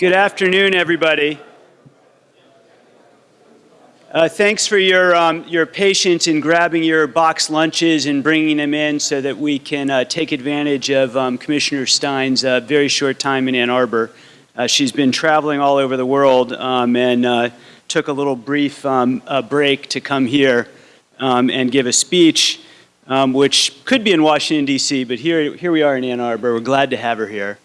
Good afternoon, everybody. Uh, thanks for your, um, your patience in grabbing your box lunches and bringing them in so that we can uh, take advantage of um, Commissioner Stein's uh, very short time in Ann Arbor. Uh, she's been traveling all over the world um, and uh, took a little brief um, break to come here um, and give a speech, um, which could be in Washington, D.C., but here, here we are in Ann Arbor. We're glad to have her here.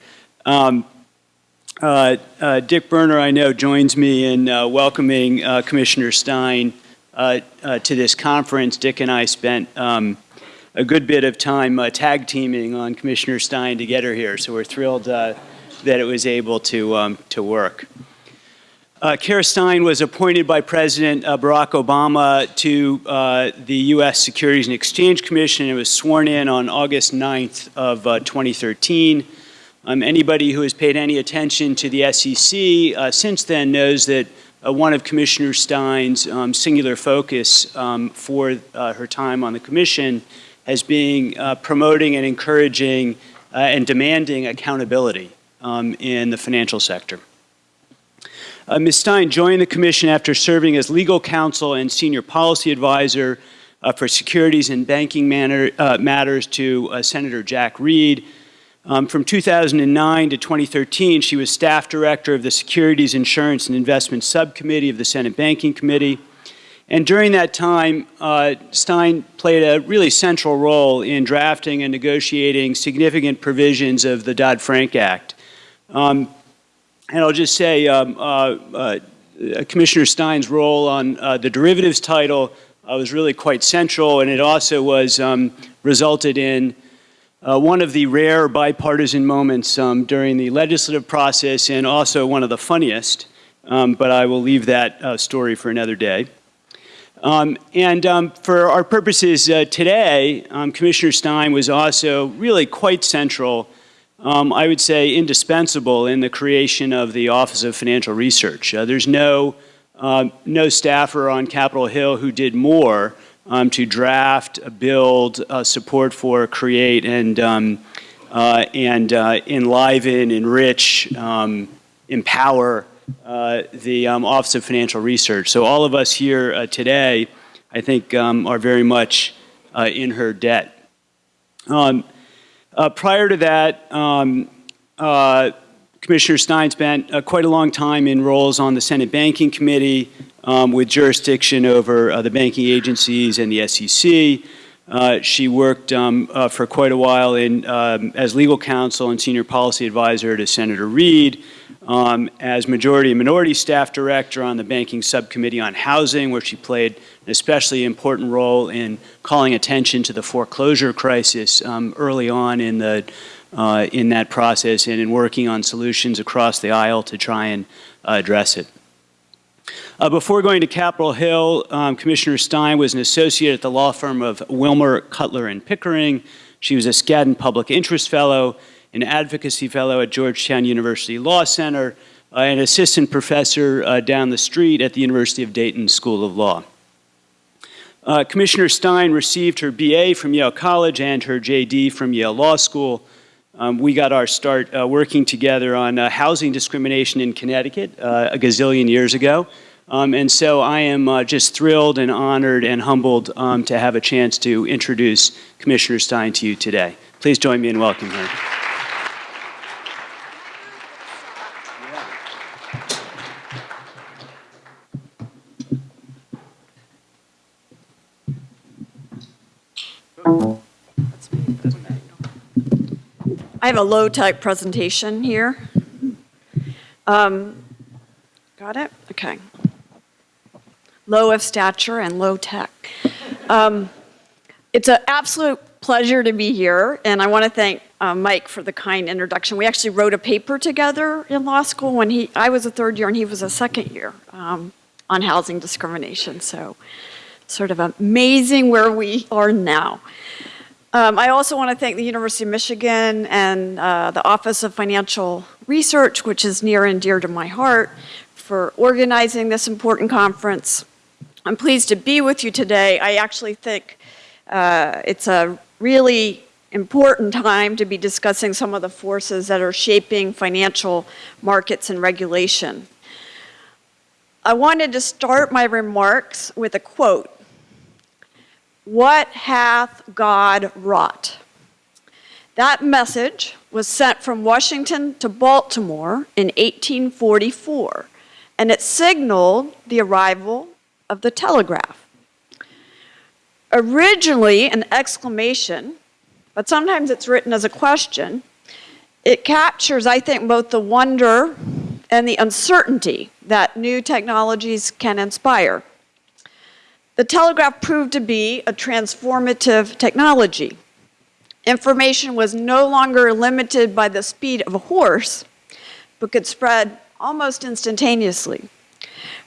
Uh, uh, Dick Berner, I know, joins me in uh, welcoming uh, Commissioner Stein uh, uh, to this conference. Dick and I spent um, a good bit of time tag teaming on Commissioner Stein to get her here, so we're thrilled that it was able to, um, to work. Uh, Kara Stein was appointed by President Barack Obama to the U.S. Securities and Exchange Commission and was sworn in on August 9th of 2013. Um, anybody who has paid any attention to the SEC uh, since then knows that uh, one of Commissioner Stein's um, singular focus um, for uh, her time on the Commission has been uh, promoting and encouraging uh, and demanding accountability um, in the financial sector. Uh, Ms. Stein joined the Commission after serving as legal counsel and senior policy advisor for securities and banking manner, matters to Senator Jack Reed, um, from 2009 to 2013, she was staff director of the Securities, Insurance, and Investment Subcommittee of the Senate Banking Committee. And during that time, uh, Stein played a really central role in drafting and negotiating significant provisions of the Dodd-Frank Act. Um, and I'll just say, um, uh, uh, Commissioner Stein's role on uh, the derivatives title uh, was really quite central, and it also was um, resulted in uh, one of the rare bipartisan moments um, during the legislative process and also one of the funniest, um, but I will leave that uh, story for another day. Um, and um, for our purposes uh, today, um, Commissioner Stein was also really quite central, um, I would say indispensable in the creation of the Office of Financial Research. Uh, there's no, uh, no staffer on Capitol Hill who did more um, to draft, build, uh, support for, create, and, um, uh, and uh, enliven, enrich, um, empower uh, the um, Office of Financial Research. So all of us here uh, today, I think, um, are very much uh, in her debt. Um, prior to that, Commissioner Stein spent uh, quite a long time in roles on the Senate Banking Committee um, with jurisdiction over uh, the banking agencies and the SEC. Uh, she worked um, uh, for quite a while in, um, as legal counsel and senior policy advisor to Senator Reed, um, as majority and minority staff director on the banking subcommittee on housing, where she played an especially important role in calling attention to the foreclosure crisis um, early on in the uh, in that process and in working on solutions across the aisle to try and address it. Uh, before going to Capitol Hill, um, Commissioner Stein was an associate at the law firm of Wilmer, Cutler, and Pickering. She was a Skadden Public Interest Fellow, an Advocacy Fellow at Georgetown University Law Center, uh, an assistant professor uh, down the street at the University of Dayton School of Law. Uh, Commissioner Stein received her BA from Yale College and her JD from Yale Law School. Um, we got our start uh, working together on uh, housing discrimination in Connecticut uh, a gazillion years ago. Um, and so I am uh, just thrilled and honored and humbled um, to have a chance to introduce Commissioner Stein to you today. Please join me in welcoming her. I have a low-tech presentation here. Um, got it? Okay. Low of stature and low tech. Um, it's an absolute pleasure to be here, and I want to thank uh, Mike for the kind introduction. We actually wrote a paper together in law school when he, I was a third year and he was a second year um, on housing discrimination. So sort of amazing where we are now. Um, I also want to thank the University of Michigan and uh, the Office of Financial Research, which is near and dear to my heart, for organizing this important conference. I'm pleased to be with you today. I actually think uh, it's a really important time to be discussing some of the forces that are shaping financial markets and regulation. I wanted to start my remarks with a quote. What hath God wrought? That message was sent from Washington to Baltimore in 1844, and it signaled the arrival of the telegraph. Originally an exclamation, but sometimes it's written as a question, it captures, I think, both the wonder and the uncertainty that new technologies can inspire. The telegraph proved to be a transformative technology. Information was no longer limited by the speed of a horse, but could spread almost instantaneously.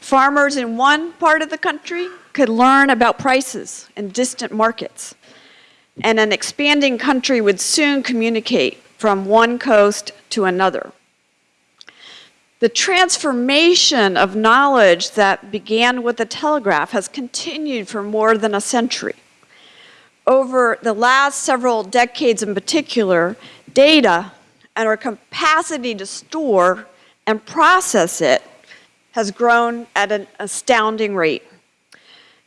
Farmers in one part of the country could learn about prices in distant markets, and an expanding country would soon communicate from one coast to another. The transformation of knowledge that began with the telegraph has continued for more than a century. Over the last several decades in particular, data and our capacity to store and process it has grown at an astounding rate.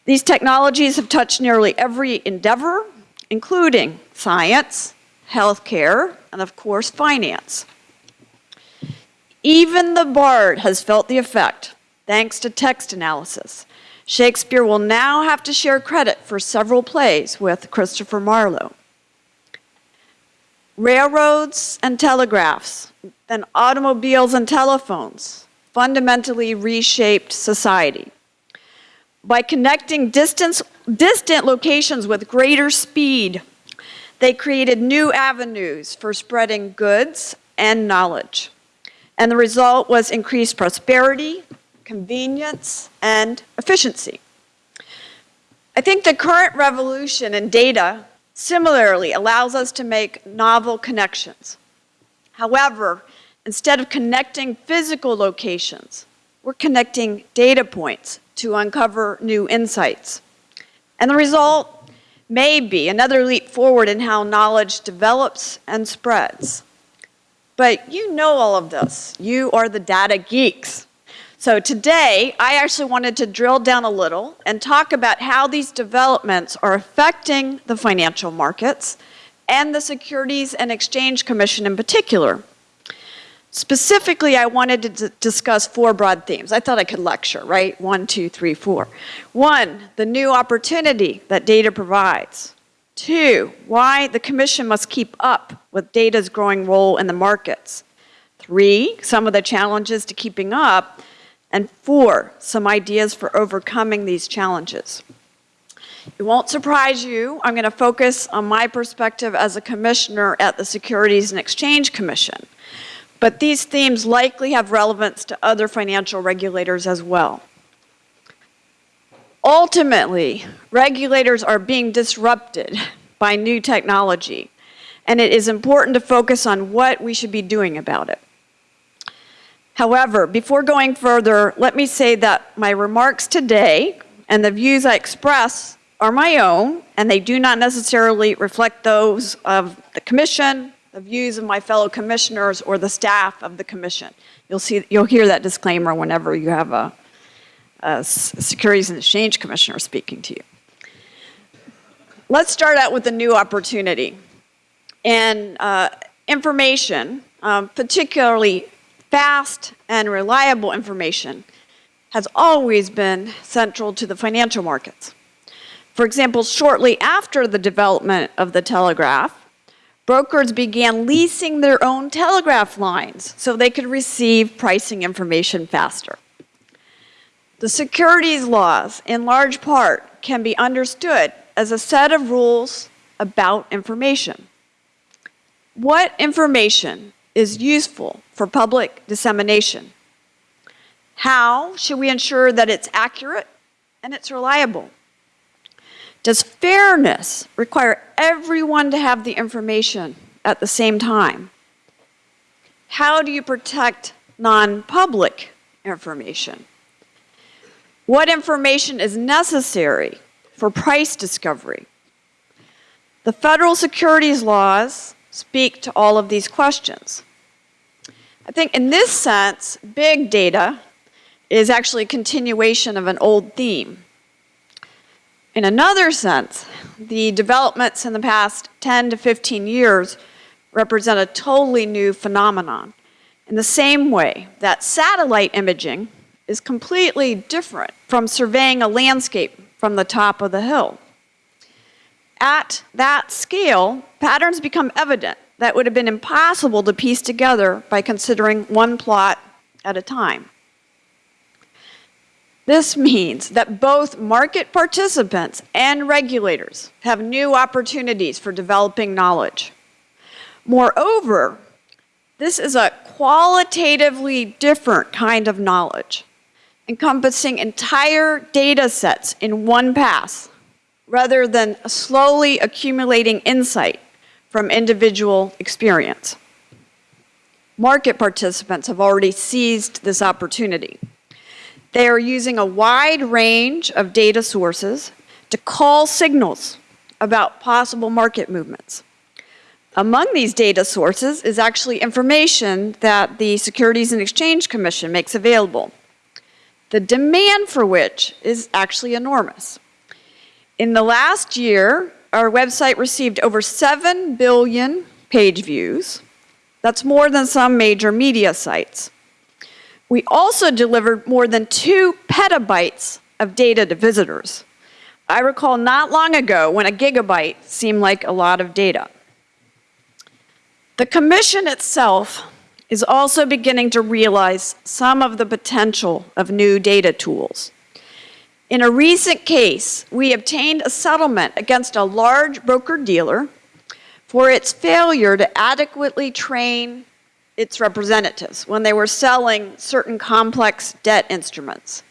These technologies have touched nearly every endeavor, including science, healthcare, and of course, finance. Even the bard has felt the effect, thanks to text analysis. Shakespeare will now have to share credit for several plays with Christopher Marlowe. Railroads and telegraphs, then automobiles and telephones fundamentally reshaped society. By connecting distance, distant locations with greater speed, they created new avenues for spreading goods and knowledge. And the result was increased prosperity, convenience, and efficiency. I think the current revolution in data similarly allows us to make novel connections. However, instead of connecting physical locations, we're connecting data points to uncover new insights. And the result may be another leap forward in how knowledge develops and spreads. But you know all of this. You are the data geeks. So today, I actually wanted to drill down a little and talk about how these developments are affecting the financial markets and the Securities and Exchange Commission in particular. Specifically, I wanted to discuss four broad themes. I thought I could lecture, right? One, two, three, four. One, the new opportunity that data provides. Two, why the Commission must keep up with data's growing role in the markets. Three, some of the challenges to keeping up. And four, some ideas for overcoming these challenges. It won't surprise you, I'm going to focus on my perspective as a commissioner at the Securities and Exchange Commission. But these themes likely have relevance to other financial regulators as well. Ultimately, regulators are being disrupted by new technology, and it is important to focus on what we should be doing about it. However, before going further, let me say that my remarks today and the views I express are my own, and they do not necessarily reflect those of the Commission, the views of my fellow commissioners or the staff of the commission. You'll see, you'll hear that disclaimer whenever you have a, a Securities and Exchange Commissioner speaking to you. Let's start out with a new opportunity. And uh, information, um, particularly fast and reliable information, has always been central to the financial markets. For example, shortly after the development of the telegraph, brokers began leasing their own telegraph lines so they could receive pricing information faster. The securities laws, in large part, can be understood as a set of rules about information. What information is useful for public dissemination? How should we ensure that it's accurate and it's reliable? Does fairness require everyone to have the information at the same time? How do you protect non-public information? What information is necessary for price discovery? The federal securities laws speak to all of these questions. I think in this sense, big data is actually a continuation of an old theme. In another sense, the developments in the past 10 to 15 years represent a totally new phenomenon. In the same way that satellite imaging is completely different from surveying a landscape from the top of the hill. At that scale, patterns become evident that would have been impossible to piece together by considering one plot at a time. This means that both market participants and regulators have new opportunities for developing knowledge. Moreover, this is a qualitatively different kind of knowledge, encompassing entire data sets in one pass, rather than slowly accumulating insight from individual experience. Market participants have already seized this opportunity. They are using a wide range of data sources to call signals about possible market movements. Among these data sources is actually information that the Securities and Exchange Commission makes available, the demand for which is actually enormous. In the last year, our website received over 7 billion page views. That's more than some major media sites. We also delivered more than 2 petabytes of data to visitors. I recall not long ago when a gigabyte seemed like a lot of data. The commission itself is also beginning to realize some of the potential of new data tools. In a recent case, we obtained a settlement against a large broker-dealer for its failure to adequately train its representatives when they were selling certain complex debt instruments.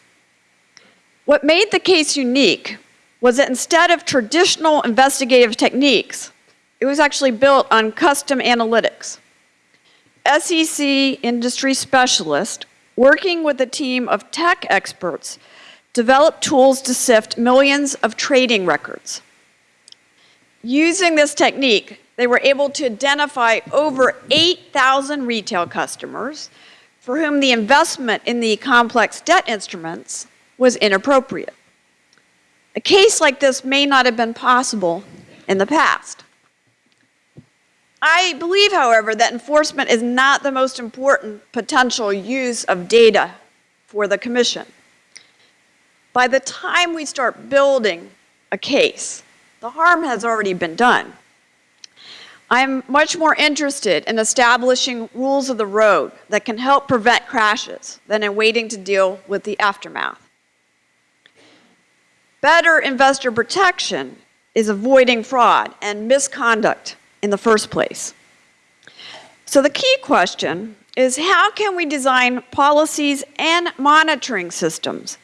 What made the case unique was that instead of traditional investigative techniques, it was actually built on custom analytics. SEC industry specialists, working with a team of tech experts, developed tools to sift millions of trading records. Using this technique, they were able to identify over 8,000 retail customers for whom the investment in the complex debt instruments was inappropriate. A case like this may not have been possible in the past. I believe, however, that enforcement is not the most important potential use of data for the Commission. By the time we start building a case, the harm has already been done. I'm much more interested in establishing rules of the road that can help prevent crashes than in waiting to deal with the aftermath. Better investor protection is avoiding fraud and misconduct in the first place. So the key question is how can we design policies and monitoring systems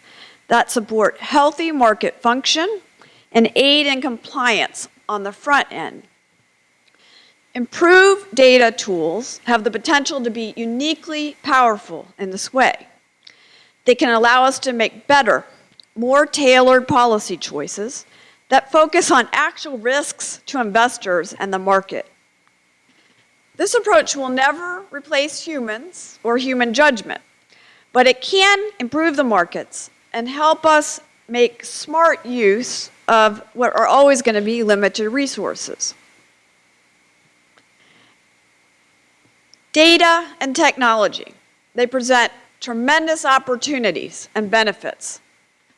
that support healthy market function and aid in compliance on the front end. Improved data tools have the potential to be uniquely powerful in this way. They can allow us to make better, more tailored policy choices that focus on actual risks to investors and the market. This approach will never replace humans or human judgment, but it can improve the markets and help us make smart use of what are always going to be limited resources. Data and technology, they present tremendous opportunities and benefits.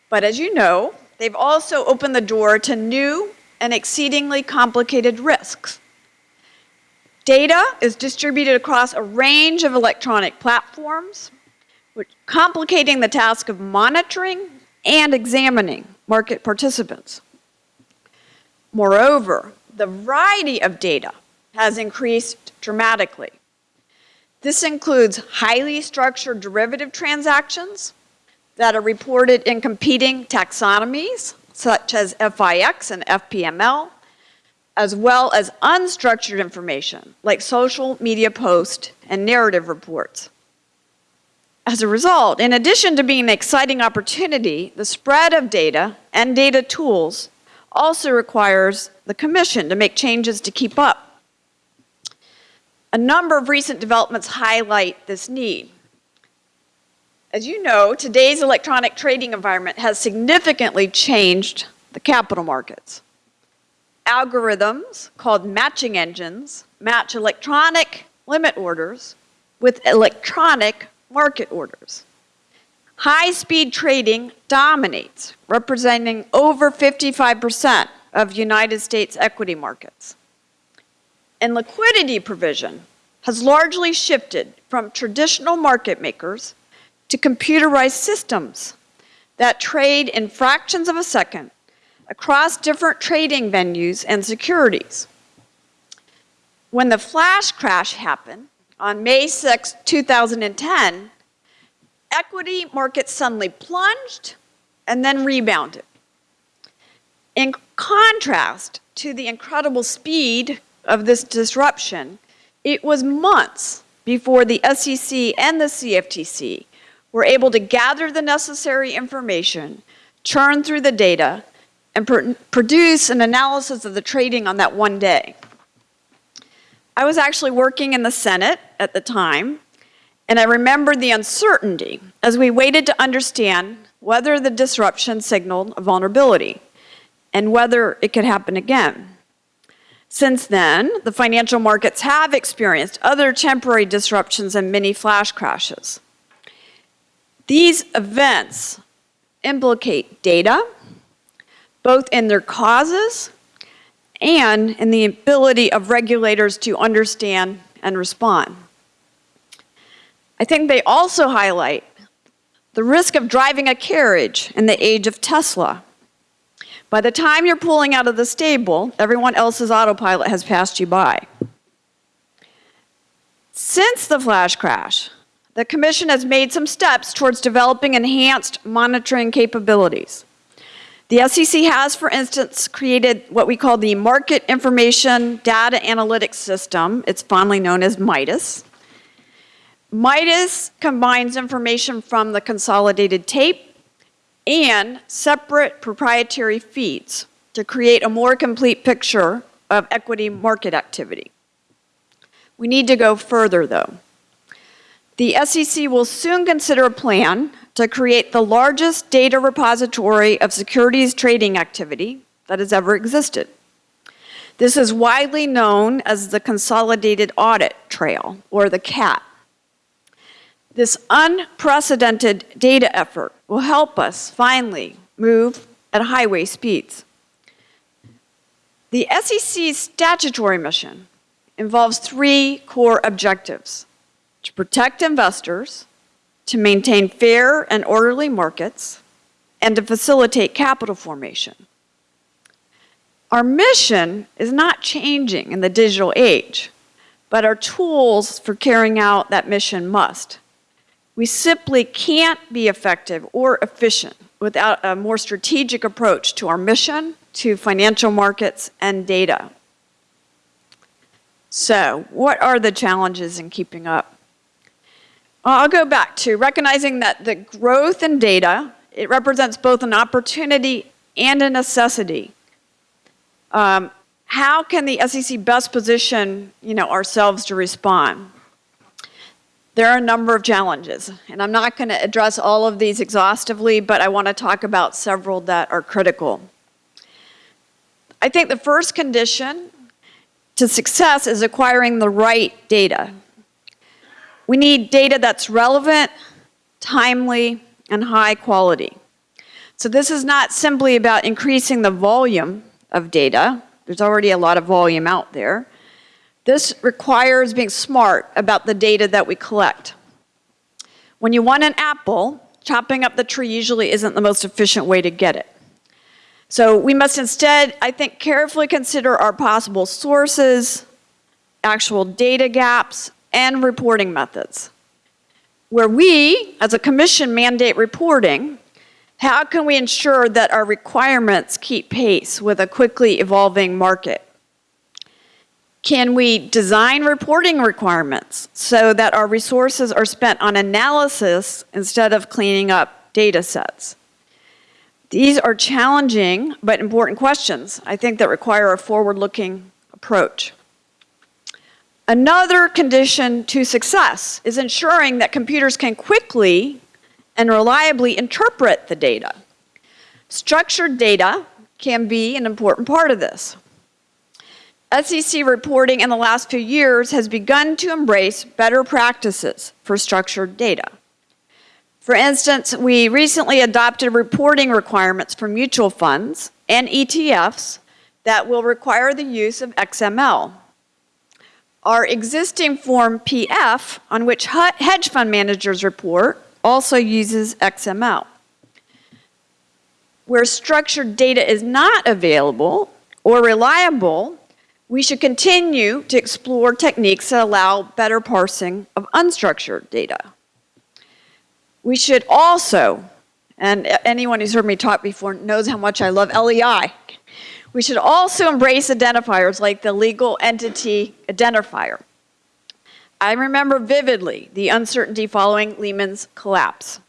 But as you know, they've also opened the door to new and exceedingly complicated risks. Data is distributed across a range of electronic platforms, complicating the task of monitoring and examining market participants. Moreover, the variety of data has increased dramatically. This includes highly structured derivative transactions that are reported in competing taxonomies, such as FIX and FPML, as well as unstructured information, like social media posts and narrative reports. As a result, in addition to being an exciting opportunity, the spread of data and data tools also requires the commission to make changes to keep up. A number of recent developments highlight this need. As you know, today's electronic trading environment has significantly changed the capital markets. Algorithms called matching engines match electronic limit orders with electronic market orders. High-speed trading dominates, representing over 55% of United States equity markets. And liquidity provision has largely shifted from traditional market makers to computerized systems that trade in fractions of a second across different trading venues and securities. When the flash crash happened on May 6, 2010, equity markets suddenly plunged and then rebounded. In contrast to the incredible speed of this disruption, it was months before the SEC and the CFTC were able to gather the necessary information, churn through the data, and pr produce an analysis of the trading on that one day. I was actually working in the Senate at the time, and I remember the uncertainty as we waited to understand whether the disruption signaled a vulnerability and whether it could happen again. Since then, the financial markets have experienced other temporary disruptions and mini flash crashes. These events implicate data, both in their causes and in the ability of regulators to understand and respond. I think they also highlight the risk of driving a carriage in the age of Tesla. By the time you're pulling out of the stable, everyone else's autopilot has passed you by. Since the flash crash, the Commission has made some steps towards developing enhanced monitoring capabilities. The SEC has, for instance, created what we call the Market Information Data Analytics System. It's fondly known as MIDAS. MIDAS combines information from the consolidated tape and separate proprietary feeds to create a more complete picture of equity market activity. We need to go further, though. The SEC will soon consider a plan to create the largest data repository of securities trading activity that has ever existed. This is widely known as the Consolidated Audit Trail, or the CAT. This unprecedented data effort will help us finally move at highway speeds. The SEC's statutory mission involves three core objectives to protect investors, to maintain fair and orderly markets, and to facilitate capital formation. Our mission is not changing in the digital age, but our tools for carrying out that mission must. We simply can't be effective or efficient without a more strategic approach to our mission, to financial markets, and data. So, what are the challenges in keeping up? I'll go back to recognizing that the growth in data, it represents both an opportunity and a necessity. Um, how can the SEC best position you know, ourselves to respond? There are a number of challenges, and I'm not going to address all of these exhaustively, but I want to talk about several that are critical. I think the first condition to success is acquiring the right data. We need data that's relevant, timely, and high quality. So this is not simply about increasing the volume of data. There's already a lot of volume out there. This requires being smart about the data that we collect. When you want an apple, chopping up the tree usually isn't the most efficient way to get it. So we must instead, I think, carefully consider our possible sources, actual data gaps, and reporting methods. Where we, as a commission, mandate reporting, how can we ensure that our requirements keep pace with a quickly evolving market? Can we design reporting requirements so that our resources are spent on analysis instead of cleaning up data sets? These are challenging but important questions, I think, that require a forward-looking approach. Another condition to success is ensuring that computers can quickly and reliably interpret the data. Structured data can be an important part of this. SEC reporting in the last few years has begun to embrace better practices for structured data. For instance, we recently adopted reporting requirements for mutual funds and ETFs that will require the use of XML. Our existing Form PF, on which hedge fund managers report, also uses XML. Where structured data is not available or reliable, we should continue to explore techniques that allow better parsing of unstructured data. We should also, and anyone who's heard me talk before knows how much I love LEI, we should also embrace identifiers like the legal entity identifier. I remember vividly the uncertainty following Lehman's collapse.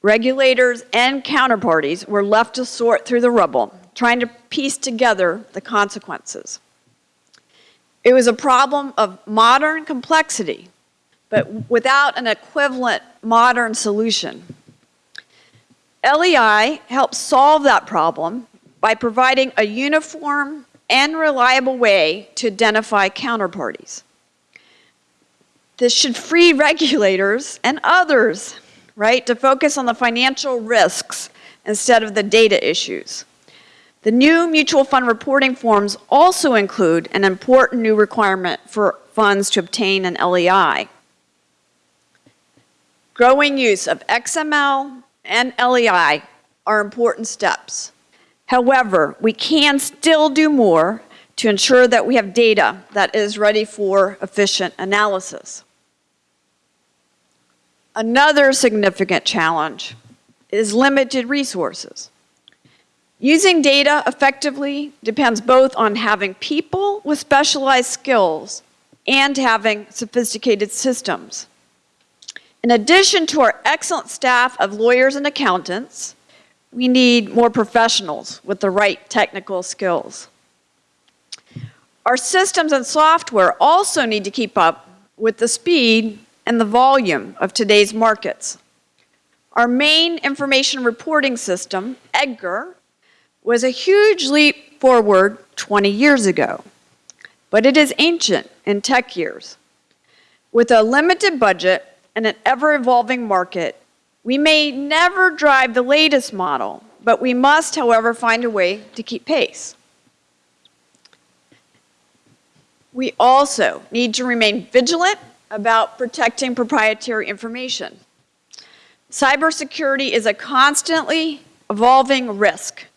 Regulators and counterparties were left to sort through the rubble, trying to piece together the consequences. It was a problem of modern complexity, but without an equivalent modern solution. LEI helps solve that problem by providing a uniform and reliable way to identify counterparties. This should free regulators and others, right, to focus on the financial risks instead of the data issues. The new mutual fund reporting forms also include an important new requirement for funds to obtain an LEI. Growing use of XML and LEI are important steps. However, we can still do more to ensure that we have data that is ready for efficient analysis. Another significant challenge is limited resources. Using data effectively depends both on having people with specialized skills and having sophisticated systems. In addition to our excellent staff of lawyers and accountants, we need more professionals with the right technical skills. Our systems and software also need to keep up with the speed and the volume of today's markets. Our main information reporting system, EDGAR, was a huge leap forward 20 years ago, but it is ancient in tech years. With a limited budget and an ever-evolving market, we may never drive the latest model, but we must, however, find a way to keep pace. We also need to remain vigilant about protecting proprietary information. Cybersecurity is a constantly evolving risk.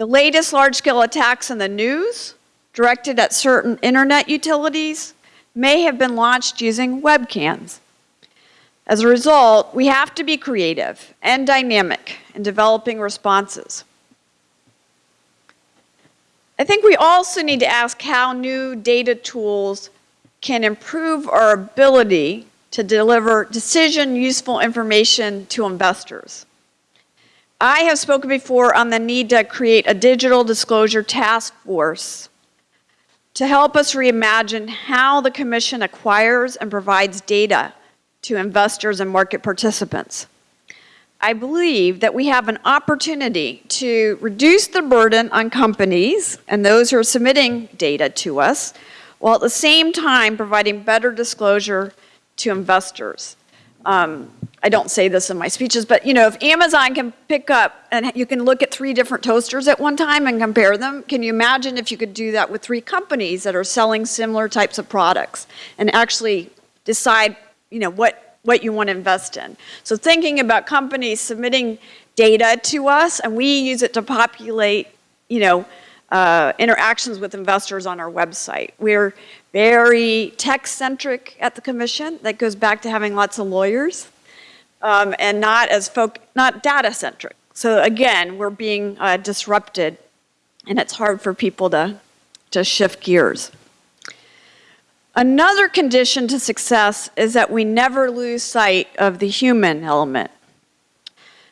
The latest large-scale attacks in the news, directed at certain internet utilities, may have been launched using webcams. As a result, we have to be creative and dynamic in developing responses. I think we also need to ask how new data tools can improve our ability to deliver decision useful information to investors. I have spoken before on the need to create a digital disclosure task force to help us reimagine how the Commission acquires and provides data to investors and market participants. I believe that we have an opportunity to reduce the burden on companies and those who are submitting data to us, while at the same time providing better disclosure to investors. Um, I don't say this in my speeches, but you know, if Amazon can pick up and you can look at three different toasters at one time and compare them, can you imagine if you could do that with three companies that are selling similar types of products and actually decide, you know, what, what you want to invest in? So thinking about companies submitting data to us and we use it to populate, you know, uh, interactions with investors on our website. We're very text-centric at the commission. That goes back to having lots of lawyers um, and not as folk, not data-centric. So again, we're being uh, disrupted and it's hard for people to, to shift gears. Another condition to success is that we never lose sight of the human element.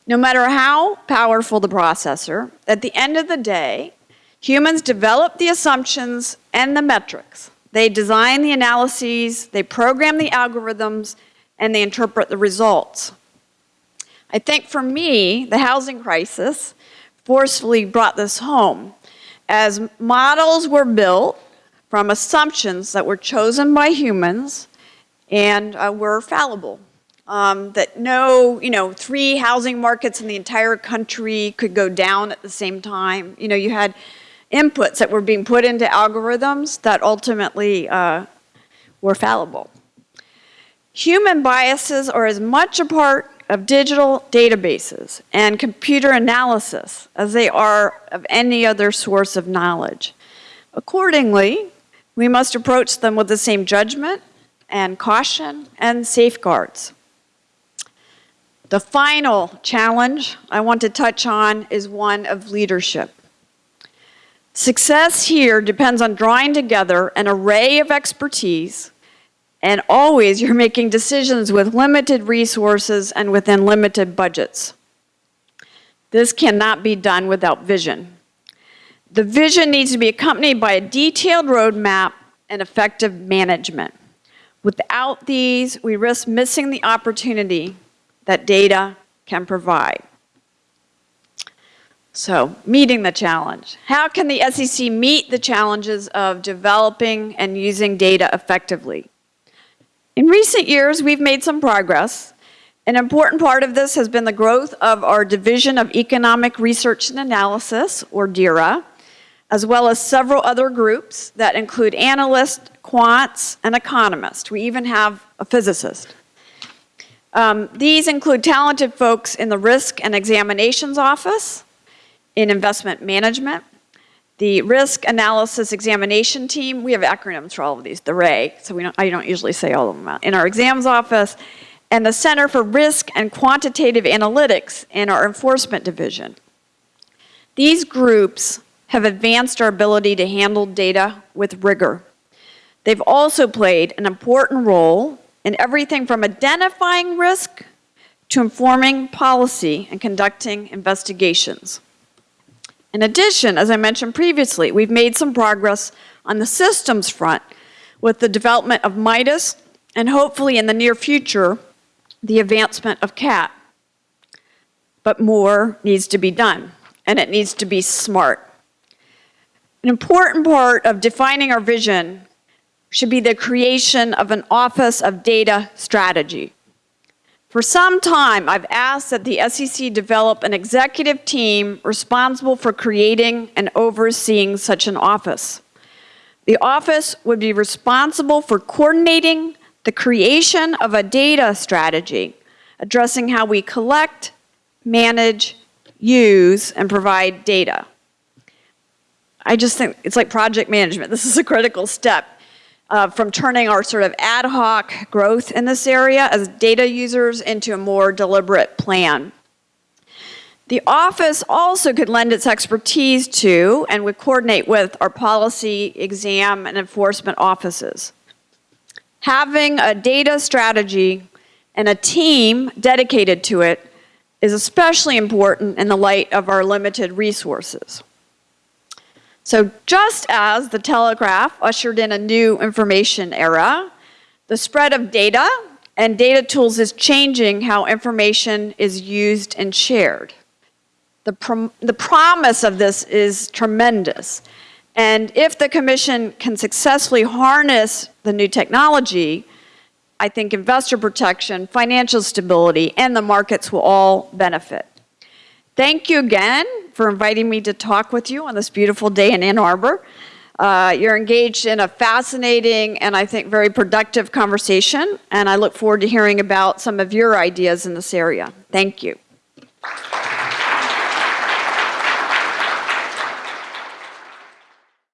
No matter how powerful the processor, at the end of the day, humans develop the assumptions and the metrics. They design the analyses, they program the algorithms, and they interpret the results. I think for me, the housing crisis forcefully brought this home as models were built from assumptions that were chosen by humans and uh, were fallible. Um, that no, you know, three housing markets in the entire country could go down at the same time. You know, you had inputs that were being put into algorithms that ultimately uh, were fallible. Human biases are as much a part of digital databases and computer analysis as they are of any other source of knowledge. Accordingly, we must approach them with the same judgment and caution and safeguards. The final challenge I want to touch on is one of leadership. Success here depends on drawing together an array of expertise and always you're making decisions with limited resources and within limited budgets. This cannot be done without vision. The vision needs to be accompanied by a detailed roadmap and effective management. Without these, we risk missing the opportunity that data can provide. So, meeting the challenge. How can the SEC meet the challenges of developing and using data effectively? In recent years, we've made some progress. An important part of this has been the growth of our Division of Economic Research and Analysis, or DERA, as well as several other groups that include analysts, quants, and economists. We even have a physicist. Um, these include talented folks in the Risk and Examinations Office, in Investment Management, the Risk Analysis Examination Team, we have acronyms for all of these, the RAE, so we don't, I don't usually say all of them out, in our exams office, and the Center for Risk and Quantitative Analytics in our Enforcement Division. These groups have advanced our ability to handle data with rigor. They've also played an important role in everything from identifying risk to informing policy and conducting investigations. In addition, as I mentioned previously, we've made some progress on the systems front with the development of MIDAS and hopefully in the near future, the advancement of CAT. But more needs to be done, and it needs to be smart. An important part of defining our vision should be the creation of an Office of Data Strategy. For some time, I've asked that the SEC develop an executive team responsible for creating and overseeing such an office. The office would be responsible for coordinating the creation of a data strategy, addressing how we collect, manage, use, and provide data. I just think it's like project management. This is a critical step uh, from turning our sort of ad hoc growth in this area as data users into a more deliberate plan. The office also could lend its expertise to and would coordinate with our policy, exam, and enforcement offices. Having a data strategy and a team dedicated to it is especially important in the light of our limited resources. So just as the telegraph ushered in a new information era, the spread of data and data tools is changing how information is used and shared. The, prom the promise of this is tremendous. And if the commission can successfully harness the new technology, I think investor protection, financial stability, and the markets will all benefit. Thank you again for inviting me to talk with you on this beautiful day in Ann Arbor. Uh, you're engaged in a fascinating and I think very productive conversation, and I look forward to hearing about some of your ideas in this area. Thank you.